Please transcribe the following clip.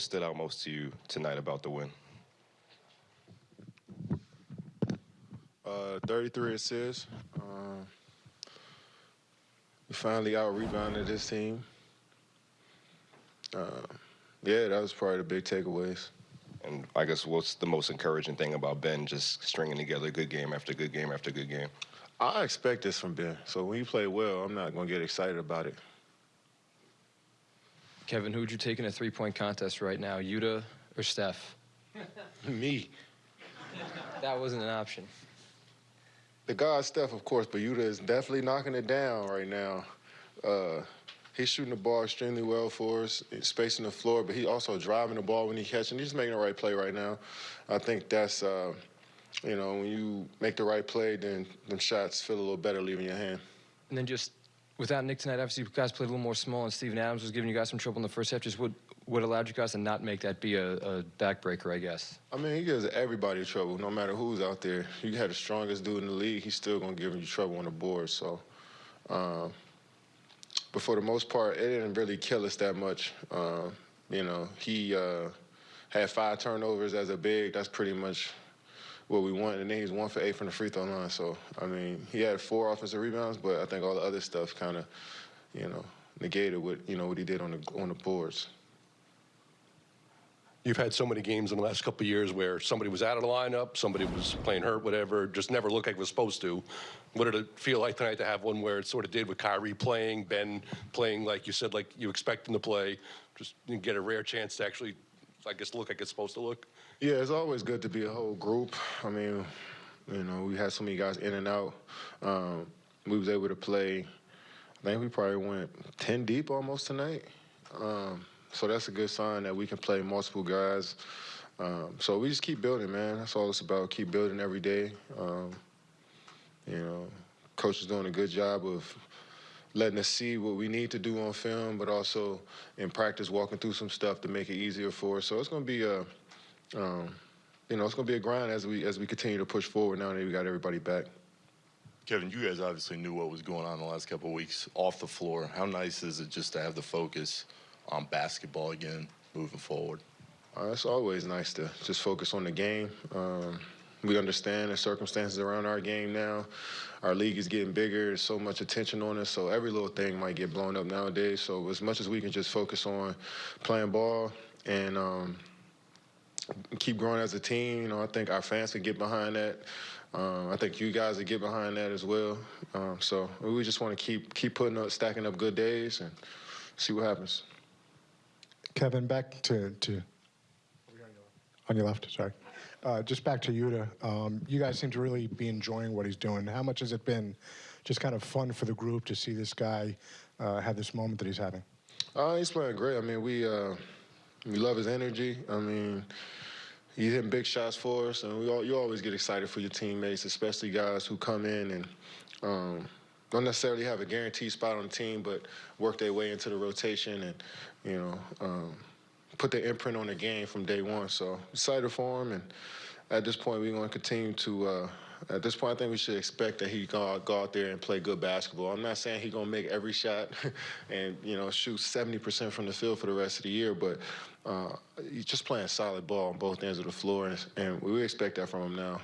what stood out most to you tonight about the win? Uh, 33 assists. Um, we finally out rebounded this team. Uh, yeah, that was probably the big takeaways. And I guess what's the most encouraging thing about Ben just stringing together good game after good game after good game? I expect this from Ben. So when he play well, I'm not going to get excited about it. Kevin, who would you take in a three-point contest right now, Yuta or Steph? Me. That wasn't an option. The guy Steph, of course, but Yuta is definitely knocking it down right now. Uh, he's shooting the ball extremely well for us, spacing the floor, but he's also driving the ball when he catching. He's making the right play right now. I think that's, uh, you know, when you make the right play, then them shots feel a little better leaving your hand. And then just without Nick tonight, obviously you guys played a little more small, and Steven Adams was giving you guys some trouble in the first half. Just what what allowed you guys to not make that be a, a backbreaker, I guess. I mean, he gives everybody trouble, no matter who's out there. You had the strongest dude in the league, he's still gonna give you trouble on the board. So, um, but for the most part, it didn't really kill us that much. Uh, you know, he uh, had five turnovers as a big. That's pretty much what we want. And then he's one for eight from the free throw line. So, I mean, he had four offensive rebounds, but I think all the other stuff kind of, you know, negated what you know what he did on the on the boards. You've had so many games in the last couple years where somebody was out of the lineup, somebody was playing hurt, whatever, just never looked like it was supposed to. What did it feel like tonight to have one where it sort of did with Kyrie playing, Ben playing like you said, like you expect him to play, just get a rare chance to actually, I guess, look like it's supposed to look? Yeah, it's always good to be a whole group. I mean, you know, we had so many guys in and out. Um, we was able to play. I think we probably went ten deep almost tonight. Um, so that's a good sign that we can play multiple guys. Um, so we just keep building, man. That's all it's about. Keep building every day. Um, you know, coach is doing a good job of letting us see what we need to do on film, but also in practice walking through some stuff to make it easier for us. So it's going to be a, um, you know, it's going to be a grind as we as we continue to push forward. Now that we got everybody back. Kevin, you guys obviously knew what was going on the last couple of weeks off the floor. How nice is it just to have the focus on basketball again moving forward? Uh, it's always nice to just focus on the game. Um, we understand the circumstances around our game now. Our league is getting bigger. There's so much attention on us, so every little thing might get blown up nowadays. So as much as we can just focus on playing ball and um, keep growing as a team, you know, I think our fans can get behind that. Um, I think you guys will get behind that as well. Um, so we just want to keep keep putting up, stacking up good days, and see what happens. Kevin, back to, to on your left, sorry. Uh, just back to Yuta. Um, you guys seem to really be enjoying what he's doing. How much has it been just kind of fun for the group to see this guy uh, have this moment that he's having? Uh, he's playing great. I mean, we uh, we love his energy. I mean, he's hitting big shots for us, and we all, you always get excited for your teammates, especially guys who come in and um, don't necessarily have a guaranteed spot on the team, but work their way into the rotation and you know um, put their imprint on the game from day one. So excited for him, and at this point, we're going to continue to. Uh, at this point, I think we should expect that he go, go out there and play good basketball. I'm not saying he's gonna make every shot and you know shoot 70% from the field for the rest of the year, but uh, he's just playing solid ball on both ends of the floor, and, and we expect that from him now.